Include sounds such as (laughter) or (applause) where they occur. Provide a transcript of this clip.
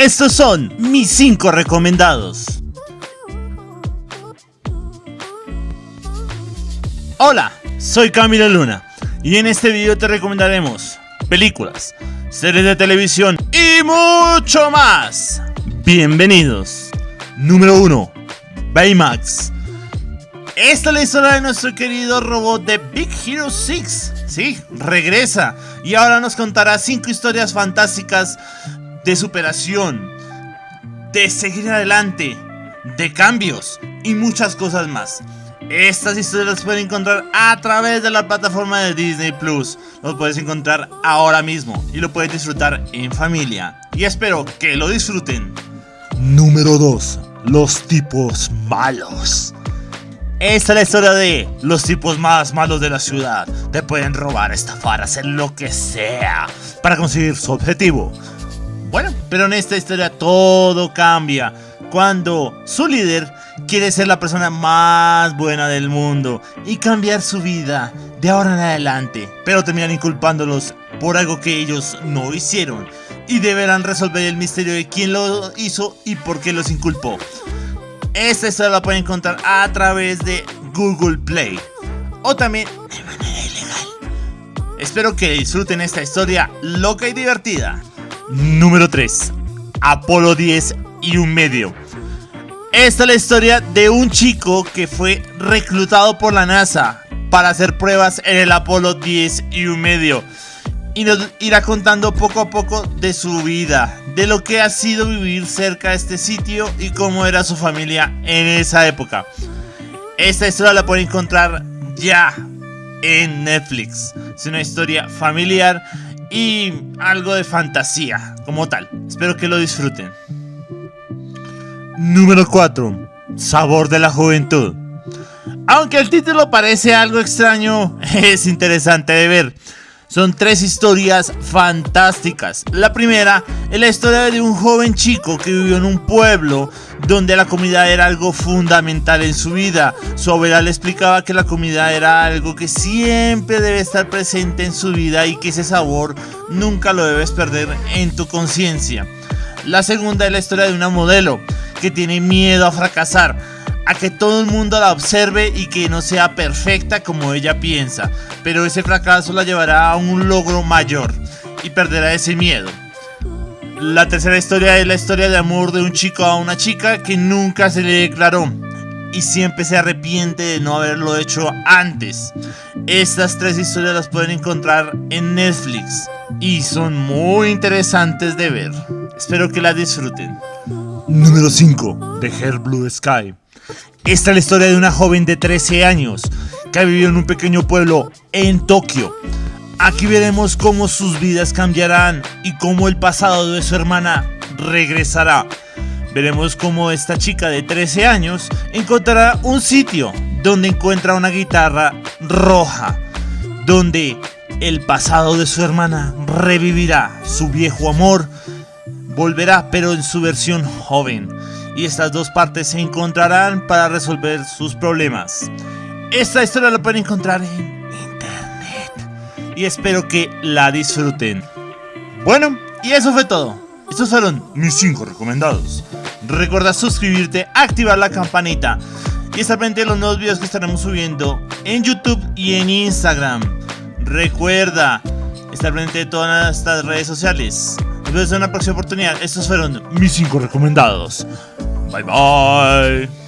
Estos son mis 5 recomendados. Hola, soy Camilo Luna y en este video te recomendaremos películas, series de televisión y mucho más. Bienvenidos. Número 1. Baymax. Esta es la historia de nuestro querido robot de Big Hero 6. Sí, regresa y ahora nos contará 5 historias fantásticas de superación, de seguir adelante, de cambios y muchas cosas más. Estas historias las pueden encontrar a través de la plataforma de Disney Plus. Los puedes encontrar ahora mismo y lo puedes disfrutar en familia. Y espero que lo disfruten. Número 2. Los tipos malos. Esta es la historia de los tipos más malos de la ciudad. Te pueden robar, estafar, hacer lo que sea para conseguir su objetivo. Bueno, pero en esta historia todo cambia cuando su líder quiere ser la persona más buena del mundo y cambiar su vida de ahora en adelante, pero terminan inculpándolos por algo que ellos no hicieron y deberán resolver el misterio de quién lo hizo y por qué los inculpó. Esta historia la pueden encontrar a través de Google Play o también de manera ilegal. Espero que disfruten esta historia loca y divertida. Número 3. Apolo 10 y un medio. Esta es la historia de un chico que fue reclutado por la NASA para hacer pruebas en el Apolo 10 y un medio. Y nos irá contando poco a poco de su vida, de lo que ha sido vivir cerca de este sitio y cómo era su familia en esa época. Esta historia la pueden encontrar ya en Netflix. Es una historia familiar y algo de fantasía como tal. Espero que lo disfruten. Número 4. Sabor de la juventud. Aunque el título parece algo extraño, (laughs) es interesante de ver. Son tres historias fantásticas. La primera es la historia de un joven chico que vivió en un pueblo donde la comida era algo fundamental en su vida. Su abuela le explicaba que la comida era algo que siempre debe estar presente en su vida y que ese sabor nunca lo debes perder en tu conciencia. La segunda es la historia de una modelo que tiene miedo a fracasar que todo el mundo la observe y que no sea perfecta como ella piensa, pero ese fracaso la llevará a un logro mayor y perderá ese miedo. La tercera historia es la historia de amor de un chico a una chica que nunca se le declaró y siempre se arrepiente de no haberlo hecho antes. Estas tres historias las pueden encontrar en Netflix y son muy interesantes de ver. Espero que las disfruten. Número 5. The Hair Blue Sky. Esta es la historia de una joven de 13 años que ha vivido en un pequeño pueblo en Tokio. Aquí veremos cómo sus vidas cambiarán y cómo el pasado de su hermana regresará. Veremos cómo esta chica de 13 años encontrará un sitio donde encuentra una guitarra roja, donde el pasado de su hermana revivirá su viejo amor, volverá pero en su versión joven y estas dos partes se encontrarán para resolver sus problemas. Esta historia la pueden encontrar en internet y espero que la disfruten. Bueno, y eso fue todo. Estos fueron mis 5 recomendados. Recuerda suscribirte, activar la campanita y estar pendiente de los nuevos videos que estaremos subiendo en YouTube y en Instagram. Recuerda estar pendiente de todas estas redes sociales. Nos vemos en una próxima oportunidad. Estos fueron mis 5 recomendados. Bye bye.